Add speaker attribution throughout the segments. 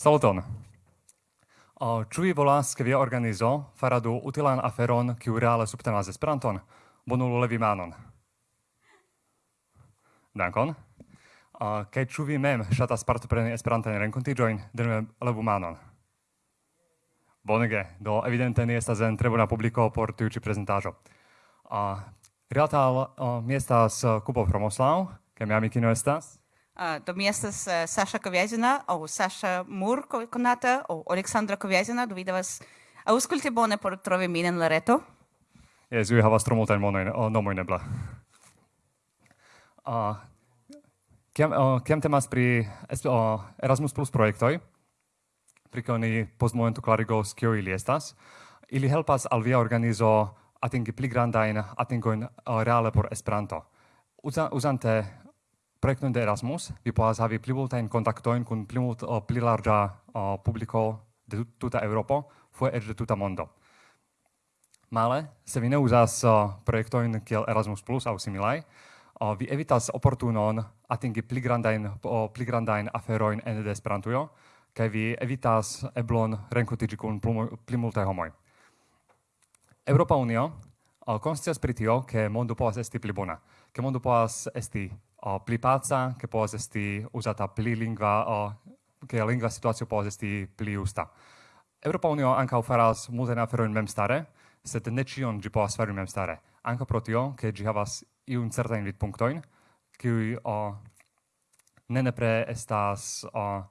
Speaker 1: Saluton! Uh, Ĉu vi volas, ke via organizo faradu utilan aferon, kiu reale subtenas Esperanton? Bonulu levi manon. Dankon. Uh, kaj ĉu vi mem ŝatas partopreni Esperantajn renkontiĝojn, denove levu manon. Bonege, do evidente ni estas en tre bona publiko por tiu ĉi prezentaĵo. Uh, Rilata al uh, mi estas uh, Kubo Promoslav, kaj mia amikino estas.
Speaker 2: Do mi estas eh, Sasha Koviazina, au Sasha Mur konata, au Aleksandra Koviazina, do vi devas auskulti bone por trovi min en la reto.
Speaker 1: Yes, vi havas tro multajn monojn, nomojn eble. Kiam, kiam temas pri Erasmus Plus projektoj, pri kio ni postmomento klarigos kio ili estas, ili helpas al via organizo atingi pli grandajn atingojn reale por Esperanto. Uzante projekton de Erasmus, vi povas havi pli multajn kontaktojn kun pli, mult, uh, pli larĝa uh, publiko de tuta Eŭropo, foje eĉ de tuta mondo. Male, se vi ne uzas uh, projektojn kiel Erasmus Plus aŭ similaj, uh, vi evitas oportunon atingi pli grandajn uh, pli grandajn aferojn ene de Esperantujo, kaj vi evitas eblon renkontiĝi kun pli multaj homoj. Europa Unio uh, konscias pri tio, ke mondo povas esti pli bona, ke mondo povas esti o pli pazza, che può esti usata pli lingua, o che la lingua situazio può esti pli usta. Europa Unio anca faras multen aferoin memstare, sed ne cion gi povas fari memstare. Anche pro tio, che gi havas iun certain vidpunktoin, che o ne nepre estas o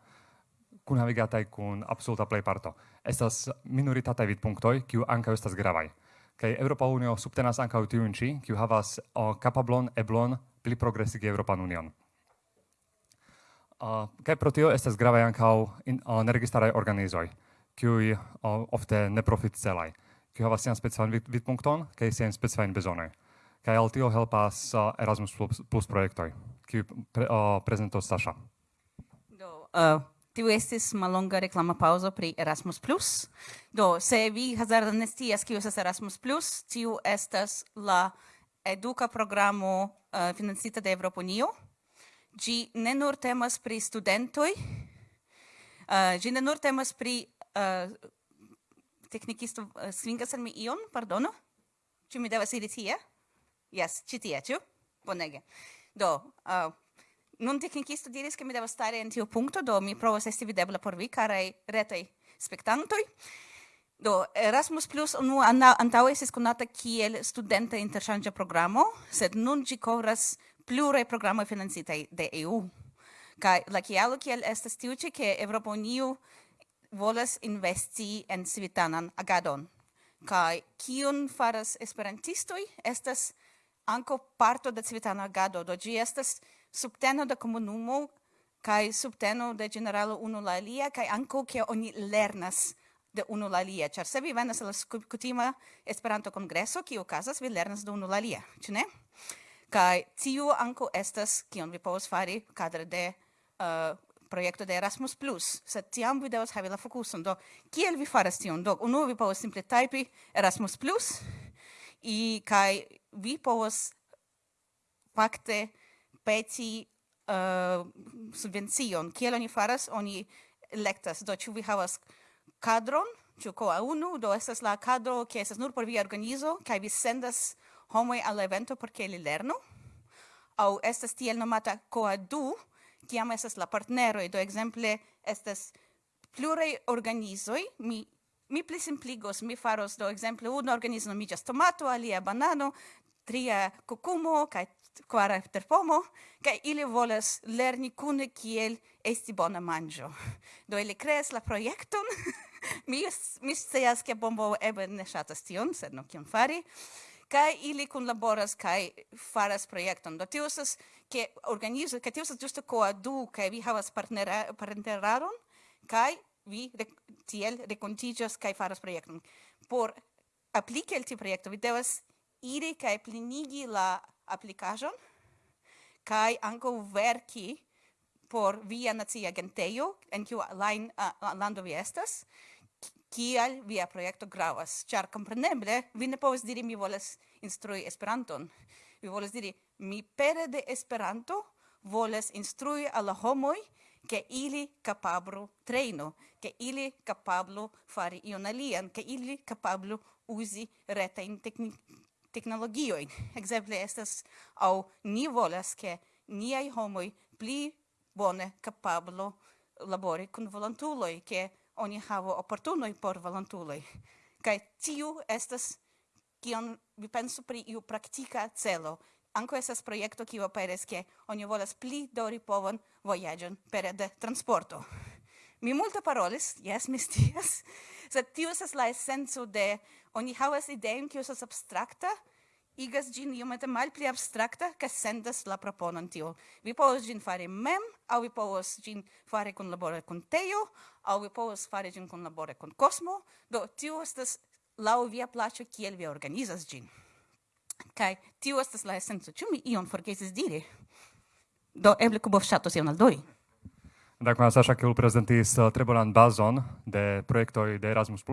Speaker 1: kun navigatai kun absoluta plejparto. Estas minoritataj vidpunktoj, che anche estas gravaj. Kai Europa Unio subtenas anche tiun ĉi, kiu havas o kapablon, eblon pli progresigi Europan Union. Uh, kaj pro tio estas gravaj ankaŭ uh, neregistaraj organizoj, kiuj uh, ofte neprofitcelaj, kiuj havas sian specifan vid vidpunkton kaj sian specifajn bezonoj. Kaj al tio helpas uh, Erasmus plus, plus projektoj, kiuj pre, uh, prezentos Sasha.
Speaker 2: Do, uh, tiu estis malonga reklama pauzo pri Erasmus Plus. Do, se vi hazarde ne scias kiu estas Erasmus Plus, tiu estas la eduka programo Eh, uh, financita de Evropunio. Gi ne nur temas pri studentoi, uh, eh, gi ne nur temas pri eh, uh, technicisto uh, svingas al mi ion, pardono? ci mi devas iri tie? Yes, ci tie, ciu? Bonege. Do, uh, nun technicisto diris che mi devas stare in tiu punto, do mi provas esti videbla por vi, karaj retei spectantoi. Do, Erasmus Plus unu antaŭe estis konata kiel studenta interŝanĝa programo, sed nun ĝi kovras pluraj programoj financitaj de EU. Kaj la kialo kiel estas tiu ĉi, ke Eŭropa Unio volas investi en civitanan agadon. Kaj kion faras esperantistoj estas anko parto de civitana agado, do ĝi estas subteno de komunumo kaj subteno de generalo unu la alia kaj anko ke oni lernas de unu la alia, char se vi venas la kutima Esperanto-kongreso, kiu okazas, vi lernas de unu la alia, ĉu ne? Kaj tiu anko estas kion vi povas fari kadre de uh, projekto de Erasmus+, sed tiam vi devas havi la fokuson. Do, kiel vi faras tion? Do, unu vi povas simple tajpi Erasmus+, i kaj vi povas fakte peti uh, subvencion. Kiel oni faras? Oni lektas, do ĉu vi havas cadron, ĉu koa unu, do estas la cadro ke estas nur por via organizo kaj vi sendas homoj al la evento por ke li lernu. Aŭ estas tiel nomata koa du, kiam estas la partneroj, do ekzemple estas pluraj organizoj, mi mi pli simpligos, mi faros do ekzemple unu organizo nomiĝas tomato, alia banano, tria kukumo kaj kvara terpomo, kaj ili volas lerni kune kiel esti bona manĝo. Do ili kreas la projekton mi, mi scias, ke bombo ebe ne ŝatas tion, sed no kion fari, kai ili kun laboras kai faras projekton. Do tio estas ke organizo, ke tio estas ĝuste koadu kaj vi havas partnera, partneraron kaj vi re, tiel renkontiĝas kaj faras projekton. Por apliki el tiu projekto vi devas iri kaj plinigi la aplikaĵon kaj ankaŭ verki por via nacia agentejo en kiu line uh, lando vi estas kial via projekto gravas, ĉar kompreneble vi ne povas diri mi volas instrui Esperanton. Vi volas diri mi pere de Esperanto volas instrui al la homoj che ili capablu treino, che ili capablu fari ion alian, che ili capablu usi reta in tecni. Exemple estas au ni volas che niai homoi pli bone capablo labori con volontuloi, che oni havo oportunoj por volontuloj. Kaj tiu estas kion vi pensu pri iu praktika celo. Anko estas projekto kiu aperas ke oni volas pli dori povon vojaĝon pere de transporto. Mi multe parolis, jes, mi scias, sed tiu estas la esenco de oni havas ideon kiu estas abstrakta, igas gin iomete malpli abstrakta, ca sendas la proponon tio. Vi povos gin fare mem, au vi povos gin fare kun labore kun teio, au vi povos fare gin kun labore kun cosmo, do tio estas lau via placio kiel vi organizas gin. Kai tio estas la esenco. Ĉu mi ion forgesis diri? Do eble Kubov ŝatos ion aldoni.
Speaker 1: Dankon Saša, kiu prezentis uh, tre bonan bazon de projektoj de Erasmus+.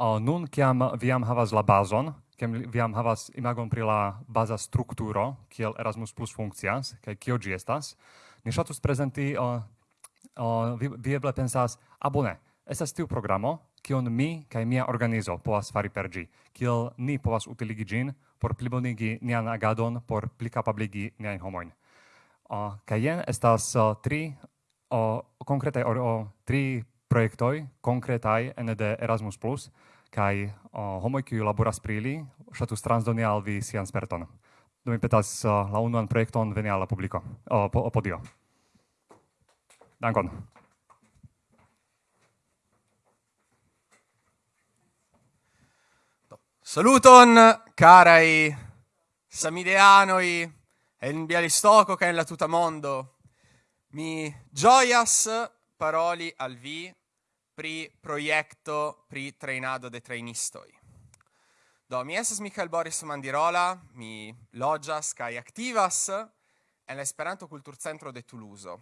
Speaker 1: Uh, nun kiam vi jam havas la bazon, kiam viam havas imagon pri la baza strukturo, kiel Erasmus Plus funkcias, kaj kio ĝi estas, ni ŝatus prezenti, uh, uh, vi, vi eble pensas, a bone, estas tiu programo, kion mi kaj mia organizo povas fari per ĝi, kiel ni povas utiligi ĝin por plibonigi nian agadon, por plikapabligi niajn homojn. Uh, kaj jen estas uh, tri uh, konkretaj, uh, tri projektoj konkretaj ene de Erasmus+, Plus, kai uh, homoj kiu laboras pri ili ŝatus transdoni al vi sian sperton. Do mi petas uh, la unuan projekton veni al la publiko, uh, po, podio. Dankon.
Speaker 3: Saluton, carai samideanoi, en Bialistoko, che en la tuta mondo. Mi gioias paroli al vi pri proiecto pri trainado de trainistoi. Do, mi esas Michael Boris Mandirola, mi logias kai activas en l'Esperanto Esperanto Kulturcentro de Toulouse.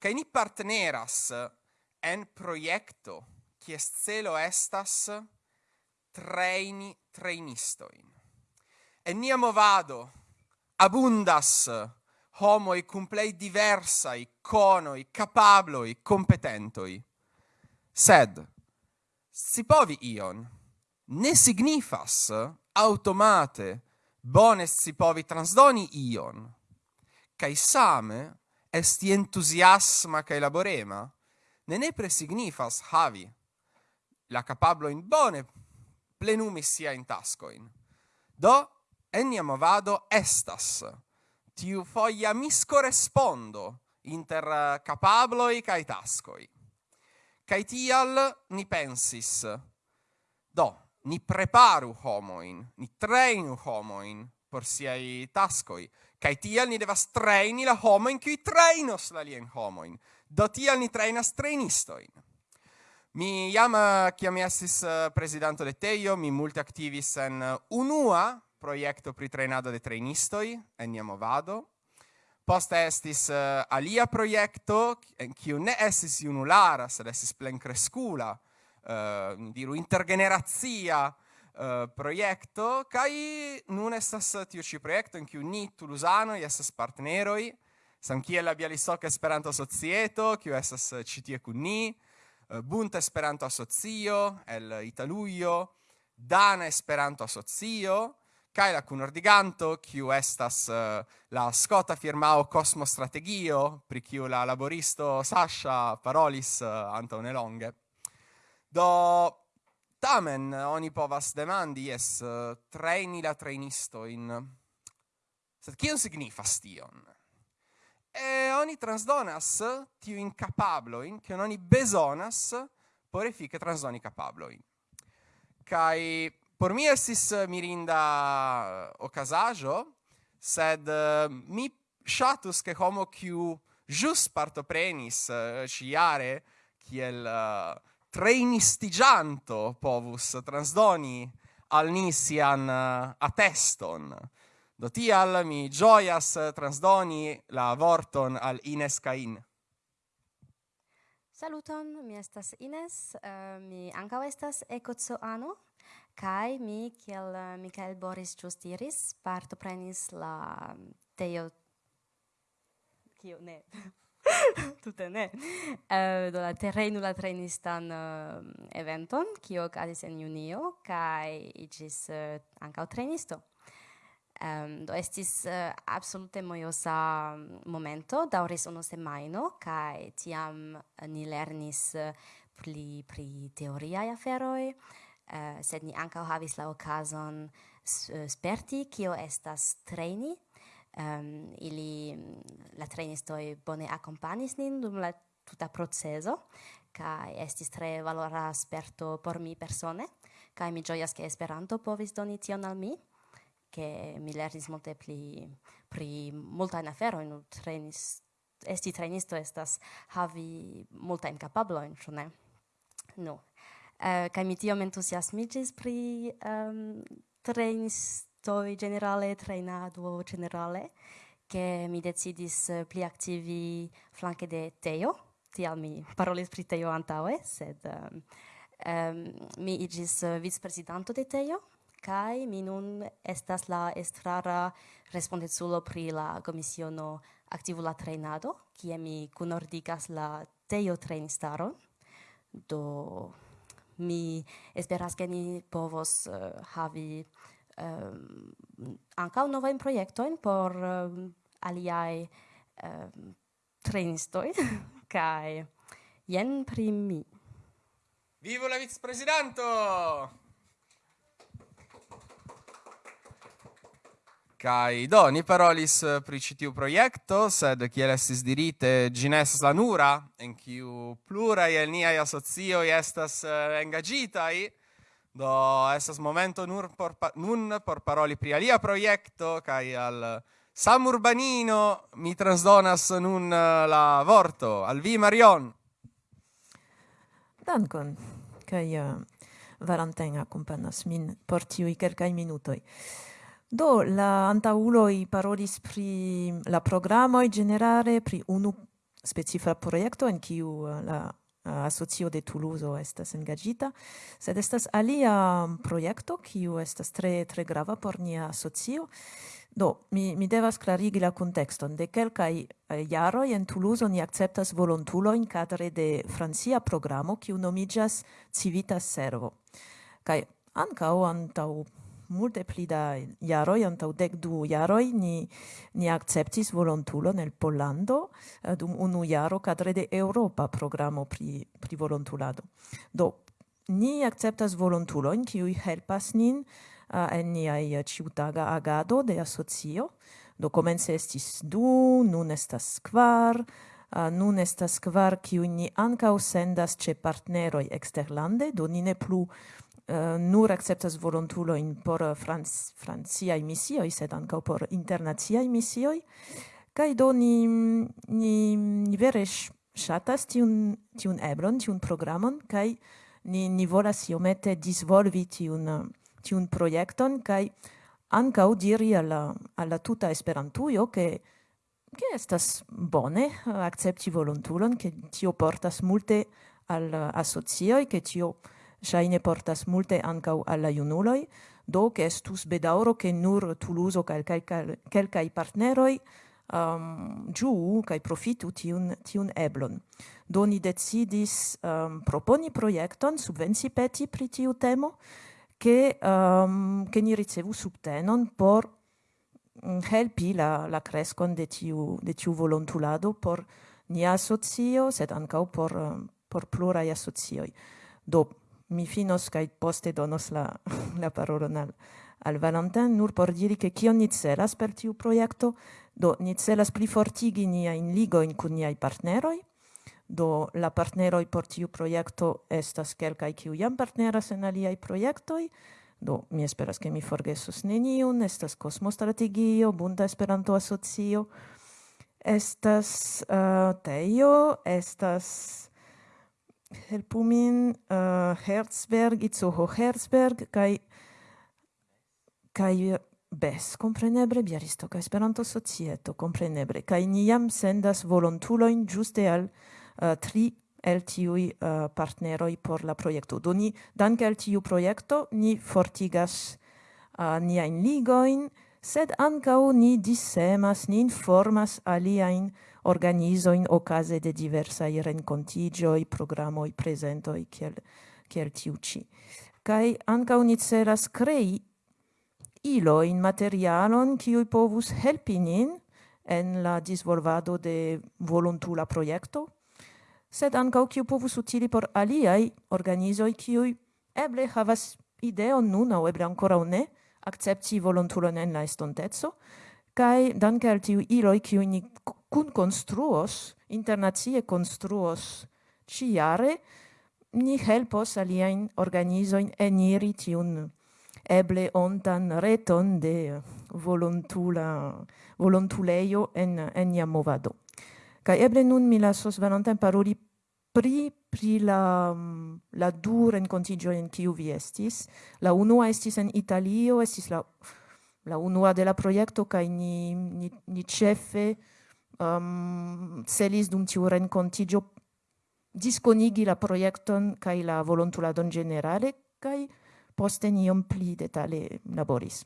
Speaker 3: Kaj ni partneras en proiecto kies celo estas traini trainistoin. En nia movado abundas homoi cum plei diversai, conoi, capabloi, competentoi. Sed, si povi ion, ne signifas automate bone si povi transdoni ion, cae same esti entusiasma cae laborema, ne nepre signifas havi la capablo in bone plenumi sia in tascoin. Do, ennia movado estas, tiu foia miscorespondo inter capabloi cae tascoi. Kai tial ni pensis, do, ni preparu homoin, ni trainu homoin por siai tascoi, kai tial ni devas traini la homoin qui trainos la lien homoin, do tial ni trainas trainistoin. Mi jam, eh, kiam mi estis eh, presidanto de Teio, mi multe activis en eh, unua proiecto pri trainado de trainistoi, en Jamovado, post estis uh, alia proiecto, en kiu ne estis junulara, sed estis plenkrescula, uh, eh, diru intergenerazia uh, eh, proiecto, kai nun estas tiu ci proiecto, en kiu ni tulusanoj partneroi, sam kiel la Bialistoca Esperanto Societo, kiu estas citie kun ni, uh, Bunta Esperanto Asocio, el Italuio, Dana Esperanto Asocio, kai la kunordiganto, kiu estas uh, la scota firmao Cosmo Strategio, pri kiu la laboristo Sasha parolis uh, anto nelonge. Do tamen oni povas demandi es uh, traini la trainisto in Sed kion signifas tion? e oni transdonas tiu incapablo in che oni besonas por efike transdoni kai Por mi estis eh, mirinda eh, okazaĵo, sed eh, mi shatus che homo kiu jus partoprenis ĉiare kiel trainistigianto povus transdoni al nisian uh, ateston. Do tial mi gioias transdoni la vorton al Ines Cain.
Speaker 4: Saluton, mi estas Ines, uh, mi ancao estas ecozoano, Kai mi, kiel eh, Mikael Boris justiris diris, partoprenis la mm, teo... Kio? Ne. Tute ne. Uh, do la terrenula trainistan uh, eventon, kio okazis en junio, kai igis uh, ankaŭ trenisto. Um, do estis uh, absolute mojosa mm, momento, dauris unu semaino, kai tiam ni lernis uh, pli pri teoriaj aferoj, uh, sed ni ankaŭ havis la okazon eh, sperti kio estas treni um, ili la trejnistoj bone akompanis nin dum la tuta proceso ca estis tre valora sperto por mi persone ca mi gioias ke Esperanto povis doni tion al mi ke mi lernis multe pli pri multajn aferojn. Trenis esti trenisto estas havi multajn capablo, in ne? No, Uh, kai mi tiom entusiasmigis pri ehm, um, trainistoi generale, trainado generale, che mi decidis uh, pli activi flanque de Teo, tial mi parolis pri Teo antaue, sed um, um, mi igis uh, eh, vicepresidanto de Teo, kai mi nun estas la estrara respondezulo pri la komisiono activula trainado, kie mi kunordigas la Teo trainistaron, do mi esperas ke ni povos uh, havi um, ankaŭ novajn projektojn por eh, um, aliai um, trejnistoj kai jen primi.
Speaker 3: Vivo la vicprezidanto! Kai do ni parolis eh, pri ĉi tiu projekto, sed kiel estis dirite, ĝi ne estas la nura en kiu pluraj el niaj asocioj estas eh, engaĝitaj. Do estas momento nur por nun por paroli pri alia projekto kaj al Sam Urbanino mi transdonas nun eh, la vorto al vi Marion.
Speaker 5: Dankon. Kaj uh, Valentin accompagnas min por tiuj kelkaj minutoj. Do, la antauloi parolis pri la programoi generare, pri unu specifa projekto en kiu uh, la uh, asocio de Toulouse estas engagita, sed estas alia um, proiecto kiu estas tre tre grava por nia asocio. Do, mi, mi devas clarigi la contexton. De quelcae eh, uh, jaroi en Toulouse ni acceptas volontuloin cadre de francia programo kiu nomigas Civitas Servo. Kai o antau multe pli da jaroi, antau dec du jaroi, ni, ni acceptis volontulon el Pollando eh, dum unu jaro cadre de Europa programo pri, pri volontulado. Do, ni acceptas volontulon, kiuj helpas nin uh, en niai uh, eh, ciutaga agado de asocio. Do comence estis du, nun estas kvar, uh, nun estas kvar, kiuj ni ankaŭ sendas ĉe partneroj eksterlande, do ni ne plu uh, uh, nur acceptas volontuloin por eh, franc francia misioi, sed anca por internaciai misioi, kai do ni, ni, ni vere shatas tiun, tiun eblon, tiun programon, kai ni, ni volas iomete disvolvi tiun, tiun projekton, kai anca diri alla alla tuta Esperantujo, ke che estas bone eh, accepti volontulon, che tio portas multe al asocioi, che tio shaine portas multe ancau alla la do che estus bedauro che nur Tuluzo kaj kelkaj partneroi um, giu kai profitu tiun, tiun eblon. Do ni decidis um, proponi projekton, subvenci peti pri tiu temo, che, um, che ni ricevu subtenon por mm, helpi la, la crescon de tiu, de tiu volontulado por nia asocio, sed ancau por, um, por plurai associoi Do mi finos kaj poste donos la, la parolon al, al Valentin, nur por diri che kion ni celas per tiu projekto, do ni celas plifortigi ligo in kun niaj partneroj, do la partneroj por tiu projekto estas kelkaj kiu jam partneras en aliaj projektoj, do mi esperas ke mi forgesos neniun, estas Kosmostrategio, Bunda Esperanto-Asocio, estas eh, uh, Teio, estas helpu min uh, äh, Herzberg, Itzoho Herzberg, kai, kai Bes, comprenebre, biaristo, ca esperanto societo, comprenebre, kai niam sendas volontuloin giuste al uh, tri el tiui uh, partneroi por la proiecto. Do ni, danke al tiu proiecto, ni fortigas uh, niain ligoin, sed ancau ni dissemas, ni informas aliaen organizo in okaze de diversai i presento i kiel, kiel tiuci. Kai anca uniceras crei ilo in materialon kiui povus helpi nin en la disvolvado de volontula proiecto, sed anca kiu povus utili por aliai organizo i kiui eble havas ideon nun au eble ancora ne, accepti volontulon en la estontezo kai danke al tiu iloi kiu ni kun construos, internazie construos ciare, ni helpos aliaen organizoin eniri tiun eble ontan reton de volontula, volontuleio en, en ia movado. Kaj eble nun mi lasos Valentin paroli pri, pri la, la dur en contigio en kiu vi estis. La unua estis en Italio, estis la, la unua de la projekto kaj ni, ni, ni chefe, um, celis dum tiu rencontigio disconigi la proiecton kai la volontuladon generale kai poste niom pli detale laboris.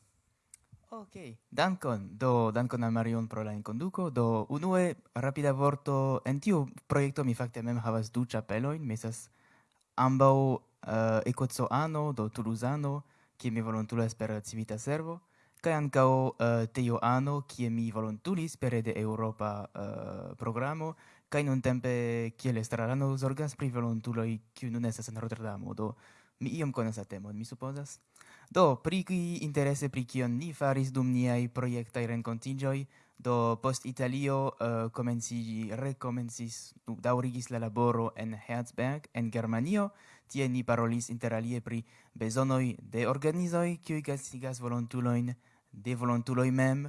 Speaker 6: Ok, dankon, do dankon al Marion pro la inconduco. do unue rapida vorto, en tiu proiecto mi facte mem havas du chapeloin, mesas ambau uh, ecozoano, do toulousano, kie mi volontulas per civita servo, kaj ankaŭ eh, uh, teo ano kie mi volontulis per de europa uh, eh, programo kaj nuntempe kiel estrarano zorgas pri volontuloj kiu nun estas en Rotterdamo do mi iom konas la temon mi supozas? Do pri ki interese pri kion ni faris dum niaj projektaj renkontiĝoj do post Italio eh, uh, komenciĝi rekomencis daurigis la laboro en Herzberg en Germanio Tie ni parolis interalie pri bezonoj de organizoi, kiui gastigas volontuloin de volontuloi mem,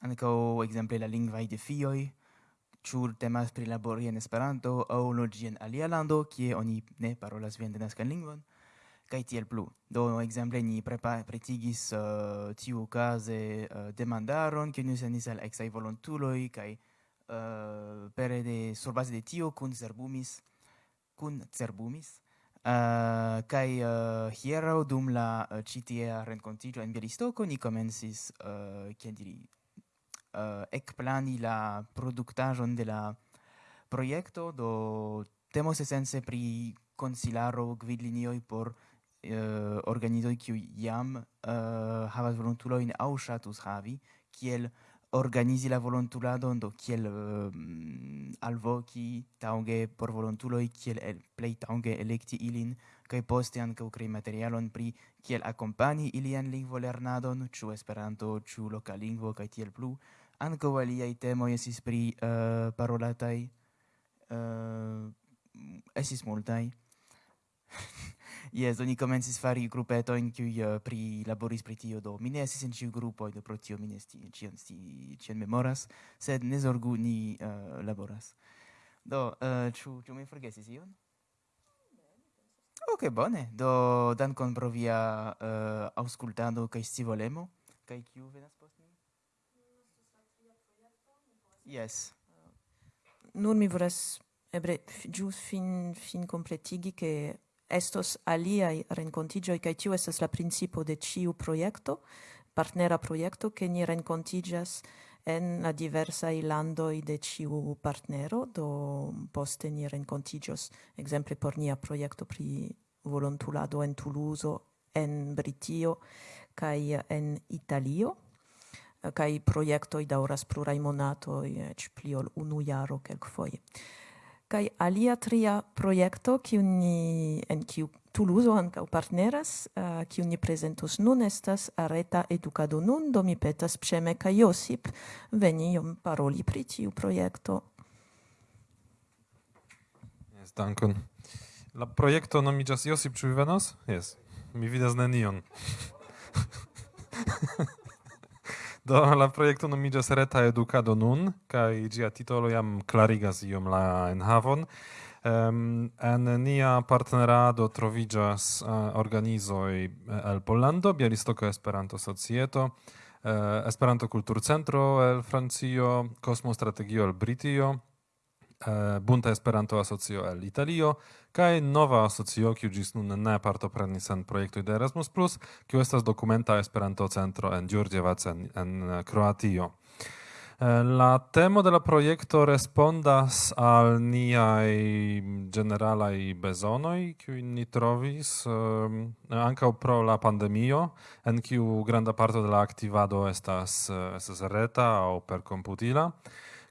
Speaker 6: anco exemple la lingvai de fioi, ĉu temas pri labori en Esperanto au logi en alia lando, kie oni ne parolas vian denaskan lingvon, kaj tiel plu. Do, ekzemple, ni prepa pretigis uh, tiukaze uh, demandaron, ke ni senis al eksaj volontuloj, kaj uh, pere de surbaze de tio kun cerbumis, kun cerbumis, Uh, kai eh, uh, hiero dum la eh, uh, citia rencontigio en Bielistoco ni comensis uh, che diri uh, ecplani la productajon de la proiecto do temos essense pri consilaro gvidlinioi por uh, organizoi kiu jam uh, havas volontuloin au shatus havi kiel organizi la volontuladon do kiel uh, alvoki taŭge por volontuloj kiel el, plej taŭge elekti ilin kaj poste ankaŭ krei materialon pri kiel akompani ilian lingvolernadon ĉu Esperanto ĉu loka lingvo kaj tiel plu. Ankaŭ aliaj temoj estis pri uh, parolataj eh, uh, estis multaj. Yes, oni comencis fari grupetojn cui uh, eh, prilaboris pri tio, do mi ne esis in ciu grupoj, do pro tio mi ne sci, ĉion sti, ĉion memoras, sed ne zorgu, ni uh, laboras. Do, eh, uh, ciu, ciu mi forgesis ion? Ok, bone. Do, dankon pro via uh, auscultado sti volemo. Kaj kiu venas post mi? Yes.
Speaker 5: Nur mi volas ebre gius fin fin completigi che estos aliai rencontigioi, cae tiu estes la principo de ciu proiecto, partnera proiecto, che ni rencontigias en la diversai landoi de ciu partnero, do poste ni rencontigios, exemple, por nia proiecto pri volontulado en Toulouse, en Britio, cae en Italio, cae proiectoi dauras plurai monatoi, ec pliol unu jaro foie. Kai alia tria proiecto kiu ni en kiu Toulouse ankaŭ partneras, kiu uh, ni prezentos nun estas areta edukado nun, do mi petas Pŝeme kaj Josip veni iom paroli pri tiu projekto.
Speaker 7: Yes, dankon. La projekto nomiĝas Josip, ĉu vi venos? Yes. Mi vidas nenion. Do la projekto nomiĝas Reta Edukado nun kaj ĝia titolo jam klarigas iom la enhavon. Um, en nia partnerado troviĝas uh, organizoj eh, el Pollando, Bialistoko Esperanto Societo, uh, Esperanto Kulturcentro el Francio, Kosmo Strategio el Britio, eh, Bunta Esperanto Asocio el Italio kaj nova asocio kiu ĝis nun ne partoprenis en projektoj de Erasmus+, kiu estas dokumenta Esperanto centro en Đurđevac en, en Kroatio. Eh, la temo de la projekto respondas al niaj generalaj bezonoj, kiujn ni trovis um, ankaŭ pro la pandemio, en kiu granda parto de la aktivado estas, estas reta aŭ perkomputila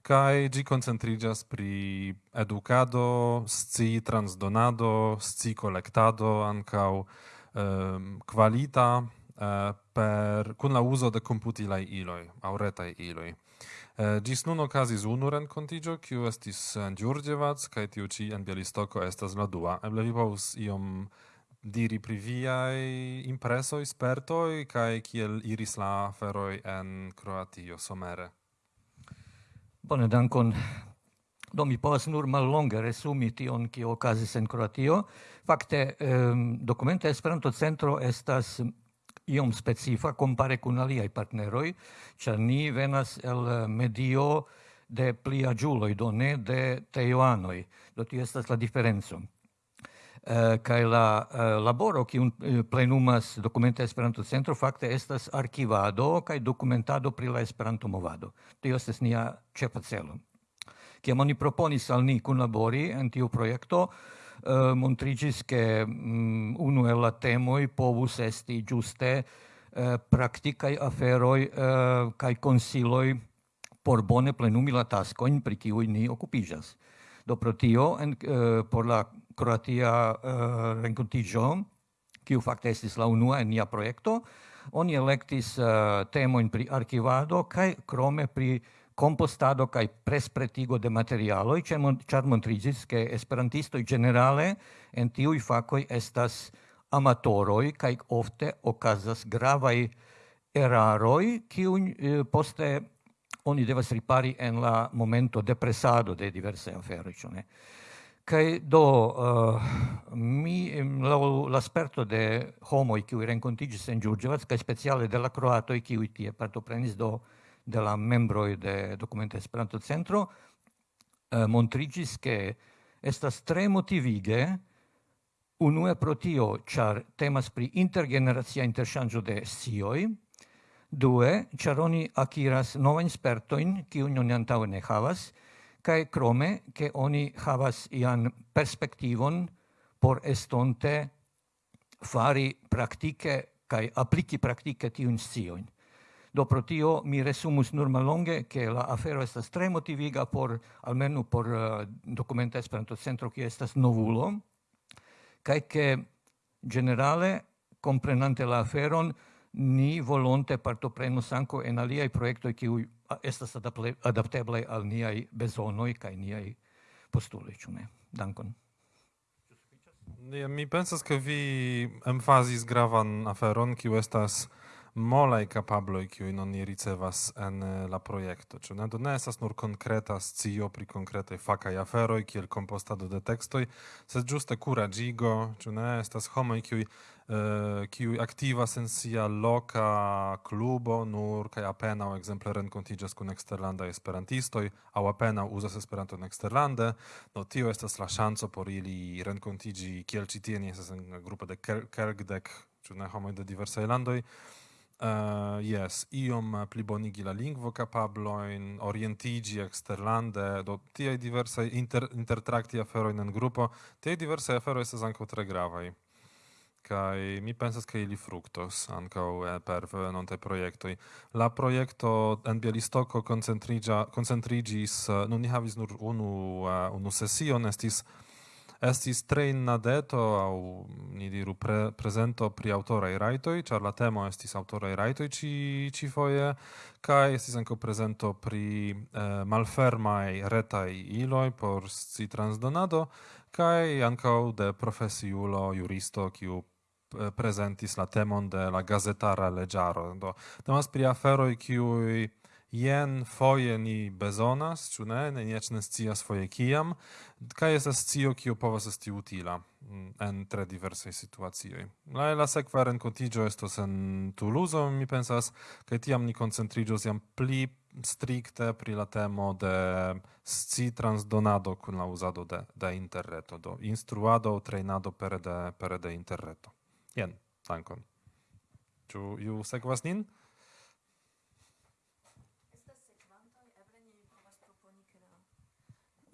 Speaker 7: kai gi concentrigas pri educado, sci transdonado, sci collectado, ancau um, qualita uh, per kun la uso de computilai iloi, auretai iloi. Uh, gis nun okazis unu rencontigio, kiu estis en Giurgievac, kai tiu ci en Bielistoko estas la dua. Eble vi povus iom diri pri viaj impresoj, spertoj, kaj kiel iris la aferoj en Kroatio somere.
Speaker 8: Bone, dankon. Do mi povas nur mallonge resumi tion kio okazis en Kroatio. Fakte ehm, um, dokumenta Esperanto centro estas iom specifa kompare kun aliaj partneroj, ĉar ni venas el medio de plia giuloi, do ne de teioanoi. Do ti estas la diferenco. Eh, uh, kai la uh, laboro ki un uh, plenumas dokumenta Esperanto centro fakte estas arkivado kaj dokumentado pri la Esperanto movado. Tio estas nia ĉefa celo. Kiam oni proponis al ni kunlabori en tiu projekto, uh, montrigis ke um, unu el la temoj povus esti juste uh, praktikaj aferoj uh, kaj konsiloj por bone plenumi la taskojn pri kiuj ni okupiĝas. Do pro tio en, uh, por la Croatia eh, uh, rencontigio, kiu fakte estis la unua en nia projekto, oni electis uh, eh, temoin pri archivado kai crome pri compostado kai prespretigo de materialoj, e mon, montriĝis ke esperantisto generale en tiu i facoi estas amatoroi kai ofte okazas gravai eraroi kiun uh, eh, poste oni devas ripari en la momento de presado de diverse afero ĉu ne? Kai do uh, mi la l'asperto de homo qui rencontigis en Giurgievats kai speciale de la croato qui tie partoprenis do de la de Dokumenta Esperanto Centro uh, montrigis che estas tre motivige unue pro tio temas pri intergeneracia interchangio de sioi due charoni oni akiras novajn in ki oni antau ne havas cae crome che oni havas ian perspektivon por estonte fari praktike cae apliki praktike tiun scion. Do pro tio mi resumus nur malonge che la afero estas tre motiviga por almenu por uh, documenta Esperanto centro che estas novulo kai che generale comprenante la aferon ni volonte partoprenus anco en aliai proiectoi qui estas adapteblaj al niaj bezonoj kaj niaj postuloj, ĉu ne? Dankon.
Speaker 7: Mi pensas ke vi emfazis gravan aferon kiu estas molaj kapabloj kiuj ni ricevas en eh, la projekto ĉu ne? Do ne estas nur konkreta scio pri konkretaj fakaj aferoj kiel kompostado de tekstoj sed ĝuste kuraĝigo ĉu ne? Estas homoj kiuj kiu eh, aktivas en sia loka klubo nur kaj apenaŭ ekzemple renkontiĝas kun eksterlandaj esperantistoj aŭ apenaŭ uzas Esperanton eksterlande. Do tio estas la ŝanco por ili renkontiĝi kiel ĉi tie ni estas en grupo de kelkdek ĉu ne? Homoj de diversaj landoj. Uh, yes, iom plibonigi la lingvo capabloin, orientigi exterlande, do tiai diverse inter, intertracti aferoin en gruppo, tiai diverse aferoi estes anco tre gravai. Kai mi pensas che ili fructos anco eh, per venonte proiectoi. La proiecto en Bielistoco concentrigis, eh, uh, nun ni havis nur unu, uh, unu session, estis estis tre innadeto au ni diru pre, presento pri autorei raitoi, char la temo estis autorei raitoi ci, ci foie, kai estis anco presento pri eh, malfermai retai iloi por si transdonado, kai anco de profesiulo juristo, kiu eh, presentis la temon de la gazetara legiaro. Do, temas pri aferoi kiui jen foje ni bezonas, ĉu ne, ne eĉ ne scias foje kiam, kaj estas scio kiu povas esti utila mm, en tre diversaj situacioj. La la sekva renkontiĝo estos en Tuluzo, mi pensas, kaj tiam ni koncentriĝos jam pli stricte pri la temo de sci transdonado kun la uzado de, de interreto, do instruado, trejnado pere de, pere de interreto. Jen, dankon. Ĉu ju sekvas nin?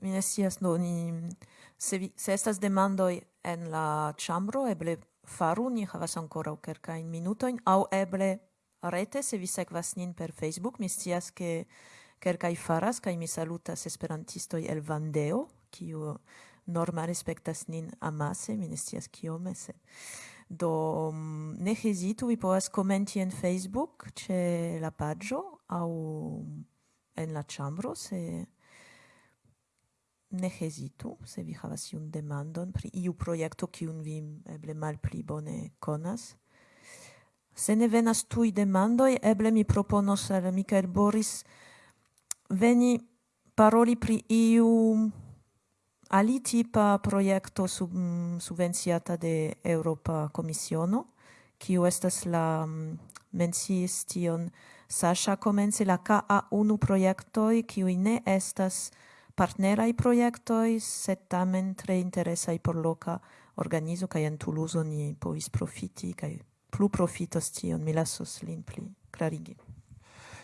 Speaker 5: mi ne scias do ni se, vi, se estas demandoj en la ĉambro eble faru ni havas ankoraŭ kelkajn minutojn aŭ eble rete se vi sekvas nin per Facebook mi scias ke kelkaj faras kaj mi salutas esperantistoj el Vandeo kiu norma respektas nin amase mi ne scias kiome se do mm, ne hezitu vi povas komenti en Facebook ĉe la paĝo aŭ en la ĉambro se ne hesitu, se vi havas iun demandon pri iu projekto kiun vi eble malpli bone konas. Se ne venas tuj demandoj, eble mi proponos al Mikael Boris veni paroli pri iu alitipa projekto sub, subvenciata de Europa Komisiono, kiu estas la menciis tion Sasha komence la KA1 projektoj, kiuj ne estas partnerai proiectoi, set tamen tre interesai por loca organizo kaj en Toulouse ni povis profiti kaj plu profitos tion, mi lasos lin pli clarigi.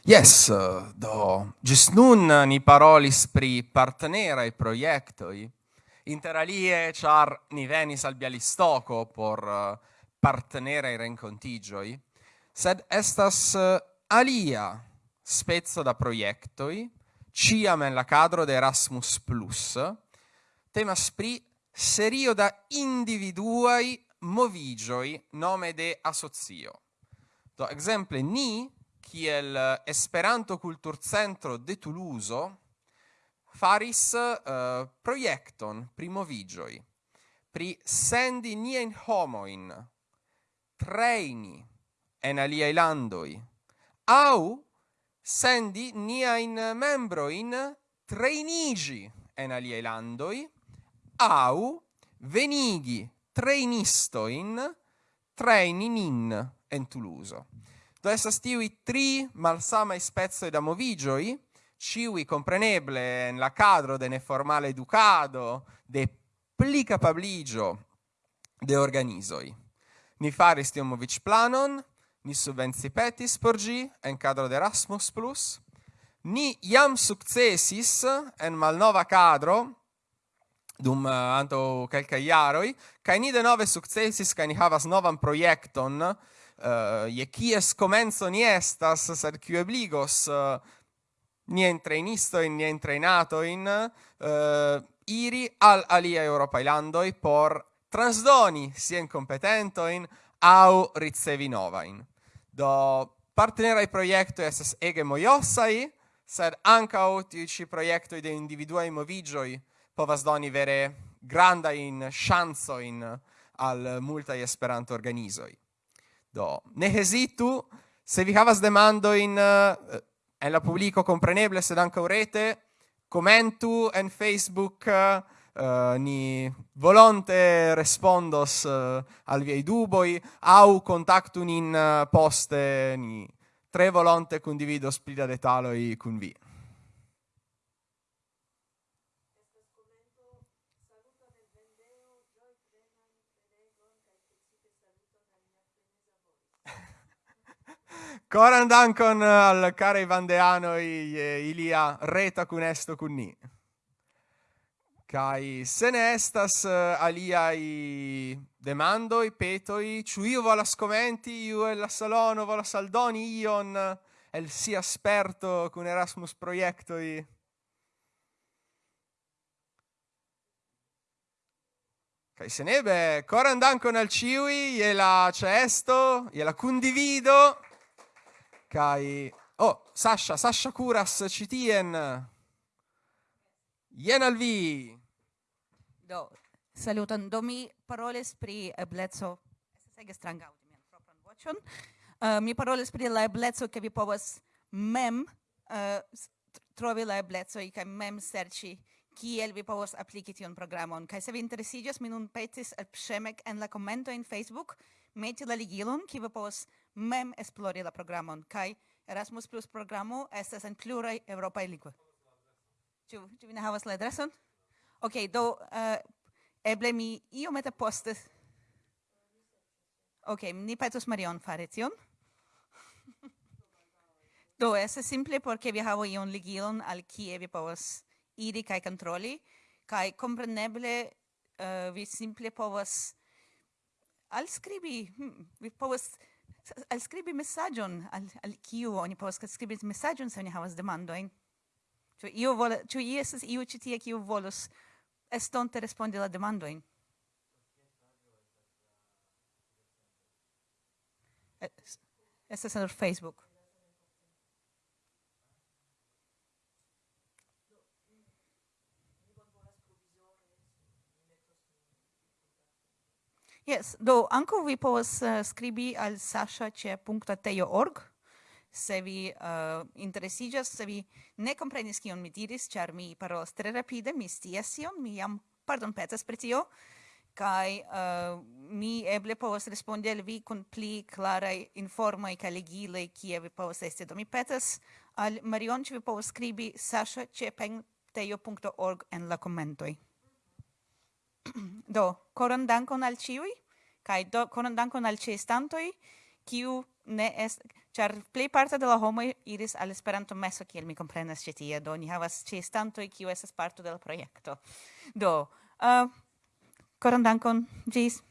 Speaker 3: Yes, eh, do, gis nun eh, ni parolis pri partnerai projektoi, interalie char ni venis al Bialistoco por eh, partnerai rencontigioi, sed estas alia spezzo da proiectoi, ciam en la cadro de Erasmus Plus, temas pri serio da individuai movigioi nome de asocio. Do exemple ni, kiel Esperanto Kulturcentro de Toulouse, faris eh, uh, proiecton pri movigioi, pri sendi nien homoin, treini en aliai landoi, au sendi membro in trainigi en aliei landoi, au venigi trainistoin traininin en Tuluso. Do estas tiui tri malsama spezzo da movigioi, ciui compreneble en la cadro de neformale educado, de pli capabligio de organizoi. Ni faris tion movic planon, ni subvencipetis por gi en cadro de Erasmus+, ni iam successis en malnova cadro, dum eh, uh, anto quelca iaroi, cae ni de nove successis, cae ni havas novan proiecton, uh, eh, je kies comenzo ni estas, sed kiu obligos eh, uh, nien trainistoin, nien trainatoin, uh, iri al alia europa landoi por transdoni sien competentoin au ricevi novain. Do partnerai proiectoi esas ege moiosai, sed ancau tiu ci proiectoi de individuai movigioi povas doni vere granda in chanzo in al multai esperanto organizoi. Do, ne hesitu, se vi havas demando in uh, eh, en la publico compreneble, sed anca rete, commentu en Facebook uh, uh, ni volonte respondos uh, al viei duboi au contactu nin uh, poste ni tre volonte condivido splida detaloi cun vi. Coran dankon al care Vandeano ilia reta cun esto cun ni kai se ne estas uh, aliai demandoi, petoi, ciu io volas commenti, io e la salono volas aldoni ion el si asperto cun Erasmus proiectoi. Kai se nebe, coran dankon al ciui, ie la cesto, ie la condivido. Kai, oh, Sasha, Sasha Curas, citien. Ien al vi.
Speaker 2: Do, saluton. Do mi parolis pri eblezzo... estas ege stranga aŭdi mian propran voĉon. Uh, mi parolis pri la eblezzo ke vi povas mem uh, trovi la eblezzo kaj mem serĉi kiel vi povas apliki tion programon. Kaj se vi interesiĝas, mi nun petis alpŝemek en la komento en Facebook meti la ligilon, ki vi povas mem esplori la programon. Kaj Erasmus Plus programo estas en pluraj eŭropaj lingvoj. Ĉu vi ne havas la adreson? Ok, do uh, eble mi io meta post Ok, ni petos Marion fare tion. do, es simple porque vi havo ion ligilon al kie vi povas iri kai controlli, kai compreneble uh, vi simple povas alskribi, hmm, vi povas alskribi mesaĝon al, al kiu oni povas scribi mesaĝon se oni havas demandojn. Ĉu io vola, ĉu estas iu ĉi tie kiu volus stąd respondila demandojn. ¿eh? Estas en el Facebook. Yes, do ankaŭ vi povas uh, skribi al saŝa ĉe punkto org. se vi uh, interesigas, se vi ne comprenis kion mi diris, ĉar mi parolas tre rapide, mi scias tion, mi jam pardon petas pri tio, kai uh, eh, mi eble povas respondi al vi kun pli klaraj informoj kaj legiloj kie vi povas esti. Do mi petas al Marion, ĉu vi povas skribi Sasha ĉe en la komentoj. do, koran dankon al ĉiuj kaj do koran dankon al ĉeestantoj kiu ne est char plej parte de la homoj iris al Esperanto-meso, kiel mi komprenas ĉi tie, do ni havas ĉeestantoj, kiu estas parto de la projekto. Do, uh, koran dankon, ĝis!